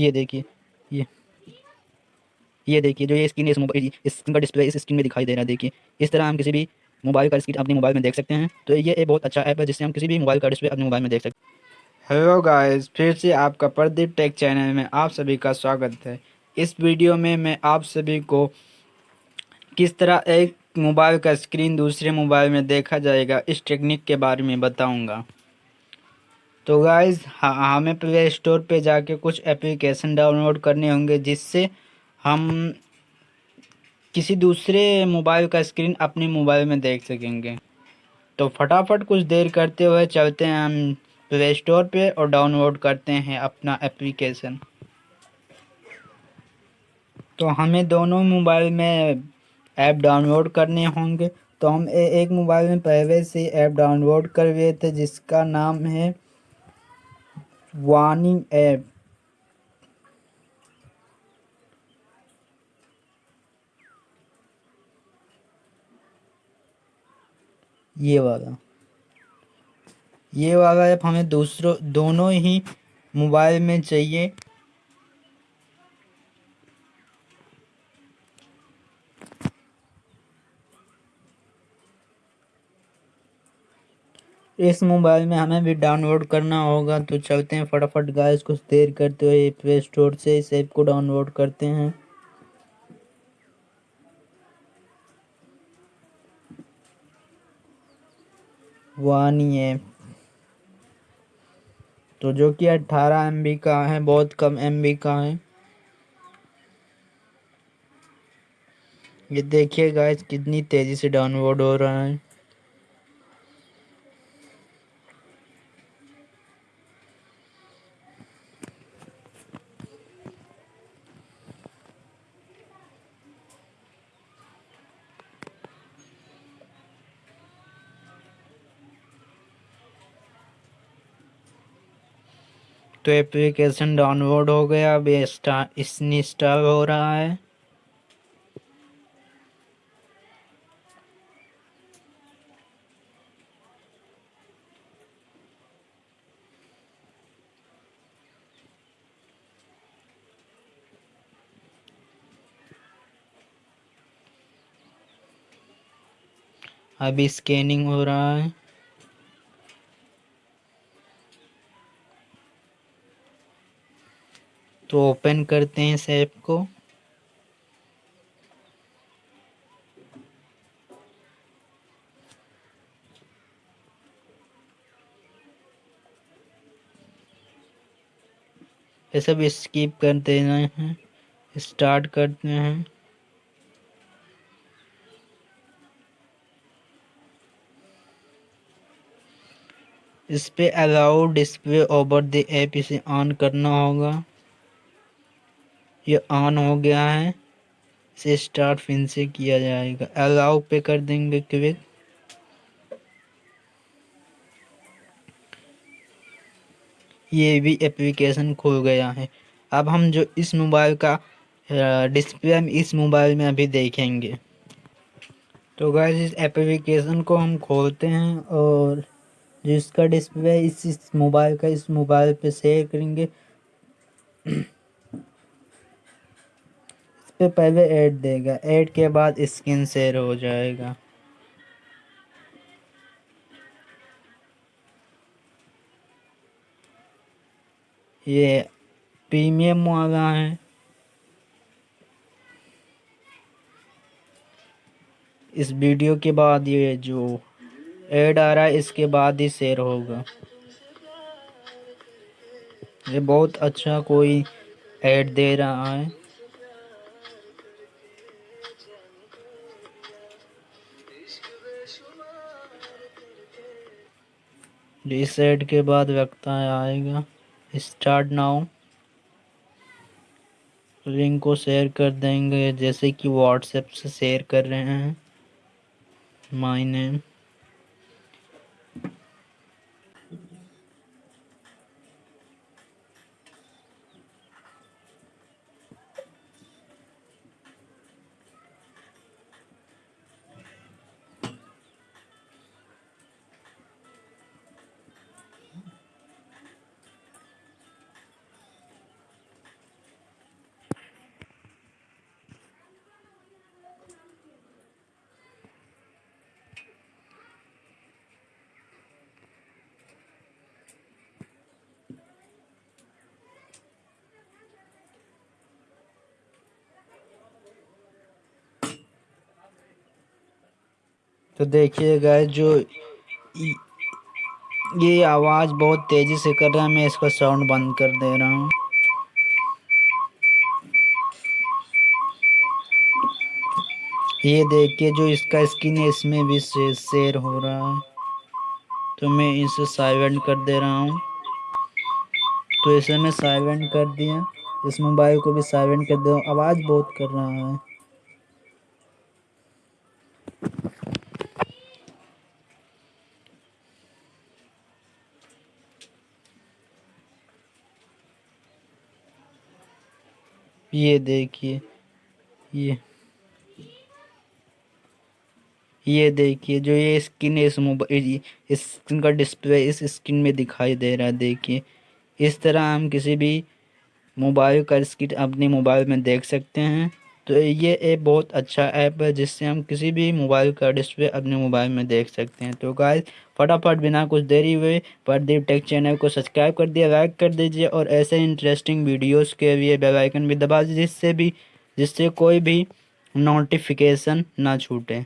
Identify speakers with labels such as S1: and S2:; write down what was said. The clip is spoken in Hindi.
S1: ये देखिए, ये। ये देखिए, जो ये स्क्रीन इस मोबाइल स्क्रीन का डिस्प्ले इस स्क्रीन में दिखाई दे रहा है, देखिए। इस तरह हम किसी भी मोबाइल का स्क्रीन अपने मोबाइल में देख सकते हैं। तो ये एक बहुत अच्छा ऐप है, जिससे हम किसी भी मोबाइल का डिस्प्ले अपने मोबाइल में देख सकते हैं। हेलो गाइस फिर से आपका प्रदीप टेक चैनल में आप सभी का स्वागत है। इस वीडियो में मैं आप सभी को किस तरह एक मोबाइल का स्क्रीन दूसरे मोबाइल में देखा जाएगा, इस टेक्निक के बारे में बताऊँगा। तो गाइज़ हमें प्ले स्टोर पे जाके कुछ एप्लीकेशन डाउनलोड करने होंगे जिससे हम किसी दूसरे मोबाइल का स्क्रीन अपने मोबाइल में देख सकेंगे। तो फटाफट कुछ देर करते हुए चलते हैं हम प्ले स्टोर पे और डाउनलोड करते हैं अपना एप्लीकेशन तो हमें दोनों मोबाइल में ऐप डाउनलोड करने होंगे। तो हम ए, एक मोबाइल में पहले से ऐप डाउनलोड कर लिए थे जिसका नाम है वार्निंग ऐप ये वाला। ये वाला ऐप हमें दूसरों दोनों ही मोबाइल में चाहिए। इस मोबाइल में हमें भी डाउनलोड करना होगा तो चलते हैं फटाफट गाइस कुछ देर करते हुए प्ले स्टोर से इस ऐप को डाउनलोड करते हैं। वानी ऐप तो जो कि अट्ठारह एम का है, बहुत कम एमबी का है। ये देखिए गाइस कितनी तेज़ी से डाउनलोड हो रहा है। तो एप्लीकेशन डाउनलोड हो गया। अब इंस्टॉल हो रहा है। अभी स्कैनिंग हो रहा है। तो ओपन करते हैं इस ऐप को। ये सब स्किप कर देना है स्टार्ट करते हैं। इस पे allow display over the app इसे ऑन करना होगा। ये ऑन हो गया है। इसे स्टार्ट फिन से किया जाएगा। अलाउ पे कर देंगे क्विक ये भी एप्लीकेशन खुल गया है। अब हम जो इस मोबाइल का डिस्प्ले हम इस मोबाइल में अभी देखेंगे। तो गैस इस एप्लीकेशन को हम खोलते हैं और जिसका डिस्प्ले इस, इस मोबाइल का इस मोबाइल पे शेयर करेंगे। पे पहले ऐड देगा। ऐड के बाद स्क्रीन शेयर हो जाएगा। ये प्रीमियम वाला है। इस वीडियो के बाद ये जो ऐड आ रहा है, इसके बाद ही शेयर होगा। ये बहुत अच्छा कोई ऐड दे रहा है। रीसेट के बाद व्यक्ता आएगा। स्टार्ट नाउ लिंक को शेयर कर देंगे, जैसे कि व्हाट्सएप से शेयर कर रहे हैं। माय नेम तो देखिए गाइस जो ये आवाज़ बहुत तेज़ी से कर रहा है, मैं इसका साउंड बंद कर दे रहा हूँ। ये देखिए, जो इसका स्किन है, इसमें भी शेयर हो रहा है। तो मैं इसे साइलेंट कर दे रहा हूँ। तो इसे मैं साइलेंट कर दिया। इस मोबाइल को भी साइलेंट कर दे आवाज़ बहुत कर रहा है। ये देखिए, ये। ये देखिए, जो ये स्किन है इस मोबाइल इस स्किन का डिस्प्ले इस स्किन में दिखाई दे रहा है, देखिए। इस तरह हम किसी भी मोबाइल का स्किन अपने मोबाइल में देख सकते हैं। तो ये एक बहुत अच्छा ऐप है, जिससे हम किसी भी मोबाइल का डिस्प्ले अपने मोबाइल में देख सकते हैं। तो गाइस, फटाफट बिना कुछ देरी हुए प्रदीप टेक चैनल को सब्सक्राइब कर दिया, लाइक कर दीजिए और ऐसे इंटरेस्टिंग वीडियोस के लिए बेल आइकन भी दबा दीजिए, जिससे भी, जिससे कोई भी नोटिफिकेशन ना छूटे।